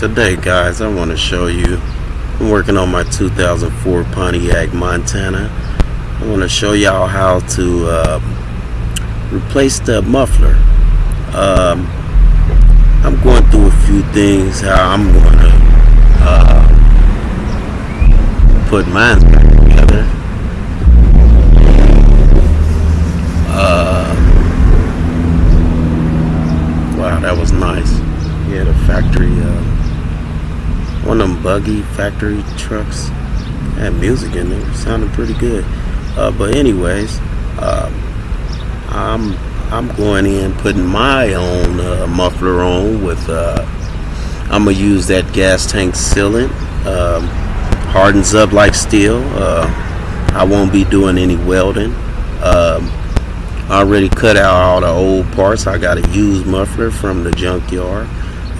today guys I want to show you I'm working on my 2004 Pontiac Montana. I want to show y'all how to uh, replace the muffler. Um, I'm going through a few things how I'm going to uh, put mine back together uh, wow that was nice yeah the factory uh, one of them buggy factory trucks had music in there. Sounded pretty good. Uh, but anyways uh, I'm I'm going in putting my own uh, muffler on with uh, I'm gonna use that gas tank sealant um, hardens up like steel. Uh, I won't be doing any welding. Um, I already cut out all the old parts. I got a used muffler from the junkyard.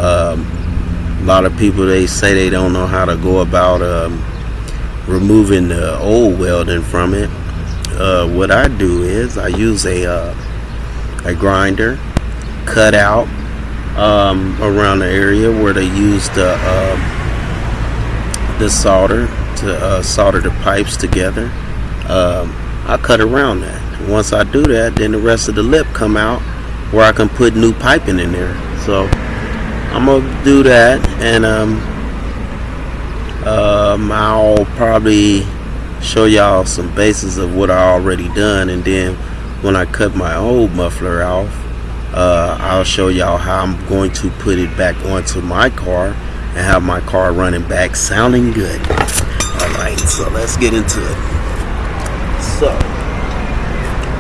Um, a lot of people they say they don't know how to go about um, removing the old welding from it. Uh, what I do is I use a uh, a grinder cut out um, around the area where they use the uh, the solder to uh, solder the pipes together. Um, I cut around that. Once I do that then the rest of the lip come out where I can put new piping in there. So I'm gonna do that and um, um, I'll probably show y'all some bases of what I already done and then when I cut my old muffler off uh, I'll show y'all how I'm going to put it back onto my car and have my car running back sounding good. Alright so let's get into it. So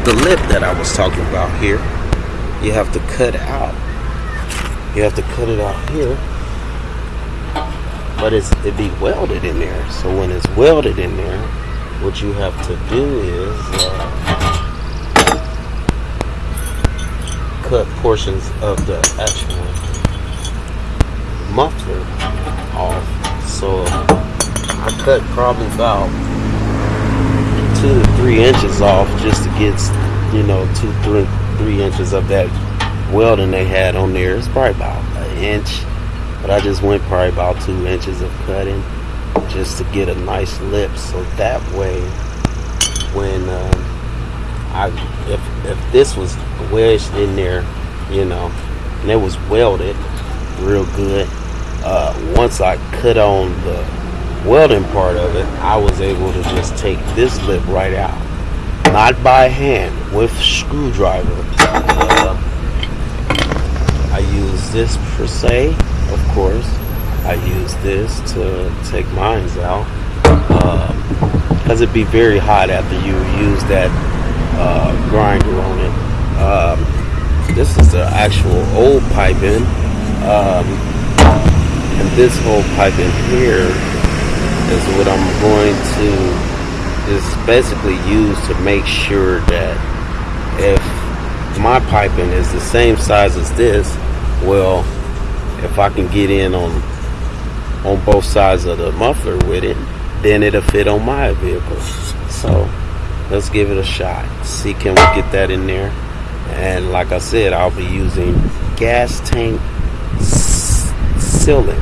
the lip that I was talking about here you have to cut out you have to cut it out here. But it's it be welded in there. So when it's welded in there what you have to do is uh, cut portions of the actual muffler off. So I cut probably about two to three inches off just to get you know two three three inches of that welding they had on there. It's probably about an inch but I just went probably about two inches of cutting just to get a nice lip. So that way when um, I if, if this was wedged in there you know and it was welded real good uh, once I cut on the welding part of it I was able to just take this lip right out. Not by hand with screwdriver uh, this per se, of course. I use this to take mines out because um, it'd be very hot after you use that uh, grinder on it. Um, this is the actual old piping, um, and this old piping here is what I'm going to just basically use to make sure that if my piping is the same size as this well if I can get in on on both sides of the muffler with it then it'll fit on my vehicle. So let's give it a shot. See can we get that in there? And like I said I'll be using gas tank sealant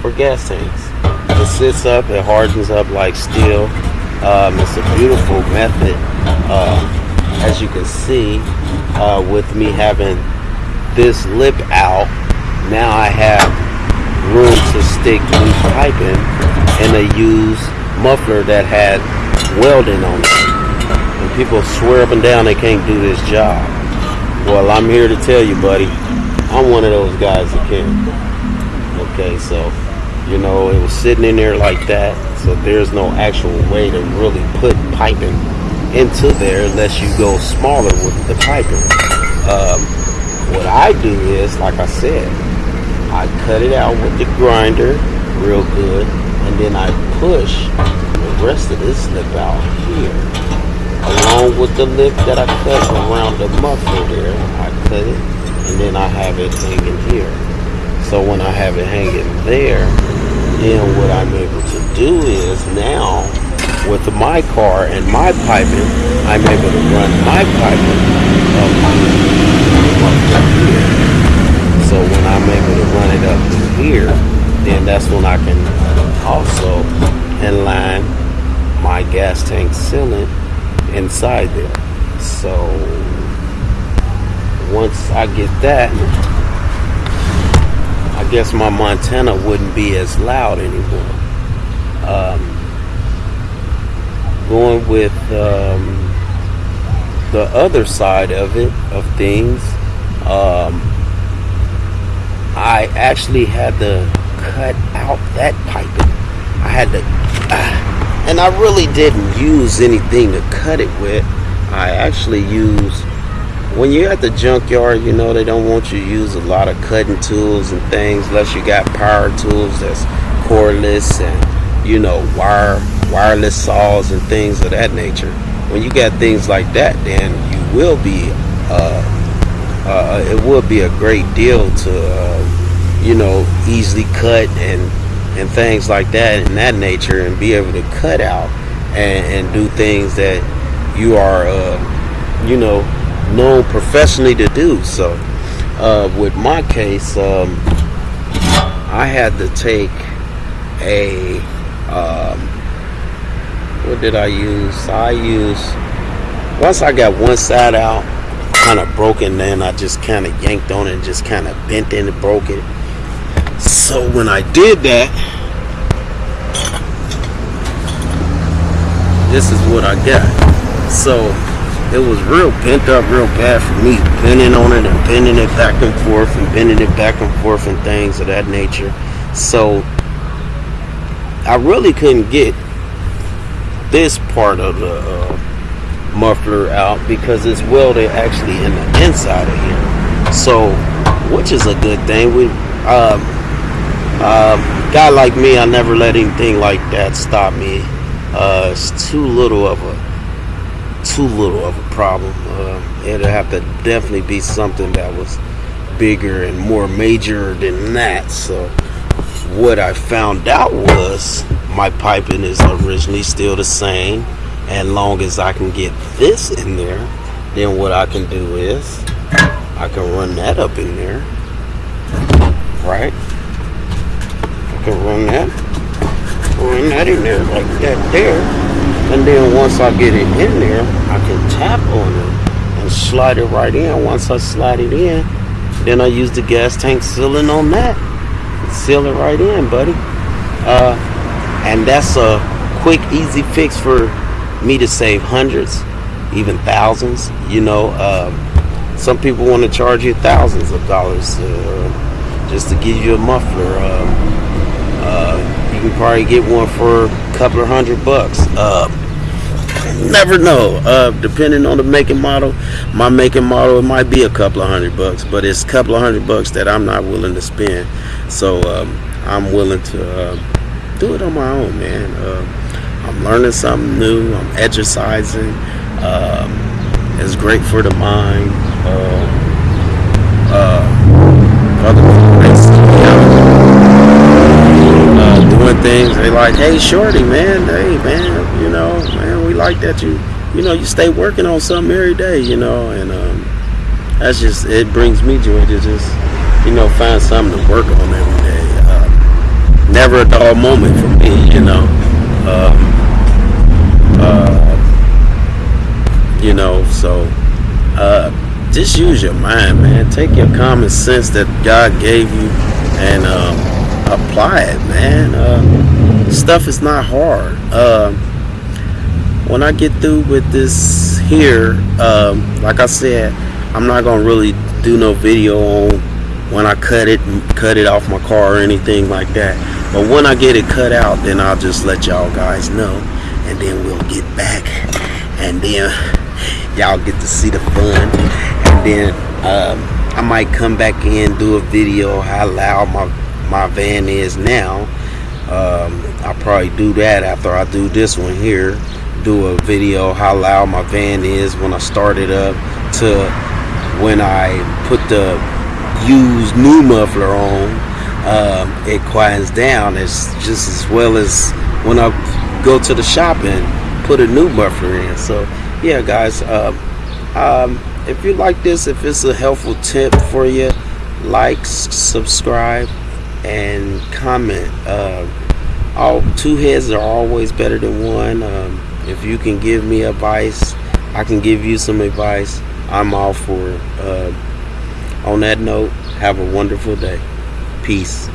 for gas tanks. It sits up it hardens up like steel. Um, it's a beautiful method uh, as you can see uh, with me having this lip out, now I have room to stick new piping in a used muffler that had welding on it. And people swear up and down they can't do this job. Well, I'm here to tell you, buddy, I'm one of those guys that can. Okay, so, you know, it was sitting in there like that, so there's no actual way to really put piping into there unless you go smaller with the piping. Um, what I do is, like I said, I cut it out with the grinder real good, and then I push the rest of this lip out here. Along with the lip that I cut around the muffler there, I cut it, and then I have it hanging here. So when I have it hanging there, then what I'm able to do is now, with my car and my piping, I'm able to run my piping up here. so when I'm able to run it up here, then that's when I can also inline my gas tank sealant inside there. So once I get that, I guess my Montana wouldn't be as loud anymore. Um, going with um, the other side of it, of things, um, I actually had to cut out that piping. I had to, uh, and I really didn't use anything to cut it with. I actually used, when you're at the junkyard, you know, they don't want you to use a lot of cutting tools and things unless you got power tools that's cordless and, you know, wire, wireless saws and things of that nature. When you got things like that, then you will be, uh, uh, it would be a great deal to, uh, you know, easily cut and and things like that in that nature, and be able to cut out and, and do things that you are, uh, you know, known professionally to do. So, uh, with my case, um, I had to take a um, what did I use? I used once I got one side out kind of broken then I just kind of yanked on it and just kind of bent in and broke it. So when I did that this is what I got. So it was real bent up real bad for me bending on it and bending it back and forth and bending it back and forth and things of that nature. So I really couldn't get this part of the uh, muffler out because it's welded actually in the inside of here. So, which is a good thing. We, um, uh, guy like me, I never let anything like that stop me. Uh, it's too little of a, too little of a problem. Uh, it'd have to definitely be something that was bigger and more major than that. So, what I found out was my piping is originally still the same and long as I can get this in there then what I can do is I can run that up in there right? I can run that run that in there like that there and then once I get it in there I can tap on it and slide it right in. Once I slide it in then I use the gas tank sealing on that seal it right in buddy uh, and that's a quick easy fix for me to save hundreds, even thousands. You know, um, some people want to charge you thousands of dollars uh, just to give you a muffler. Um, uh, you can probably get one for a couple of hundred bucks. Never know. Uh, depending on the making model, my making model it might be a couple of hundred bucks, but it's a couple of hundred bucks that I'm not willing to spend. So um, I'm willing to uh, do it on my own, man. Uh, I'm learning something new. I'm exercising. Um, it's great for the mind. Uh, uh, uh, doing things. They like, hey, shorty, man. Hey, man. You know, man, we like that you, you know, you stay working on something every day. You know, and um, that's just it brings me joy to just, you know, find something to work on every day. Uh, never a dull moment for me. You know. Um, uh, you know, so uh, just use your mind, man. Take your common sense that God gave you and um, apply it, man. Uh, stuff is not hard. When I get through with this here, um, like I said, I'm not gonna really do no video on when I cut it cut it off my car or anything like that. But when I get it cut out, then I'll just let y'all guys know and then we'll get back and then y'all get to see the fun. And then um, I might come back in do a video how loud my my van is now. Um, I'll probably do that after I do this one here do a video how loud my van is when I start it up to when I put the used new muffler on um, it quiets down as just as well as when I go to the shop and put a new muffler in. So yeah, guys, uh, um, if you like this, if it's a helpful tip for you, like, subscribe, and comment. Uh, all two heads are always better than one. Um, if you can give me advice, I can give you some advice. I'm all for it. Uh, on that note, have a wonderful day. Peace.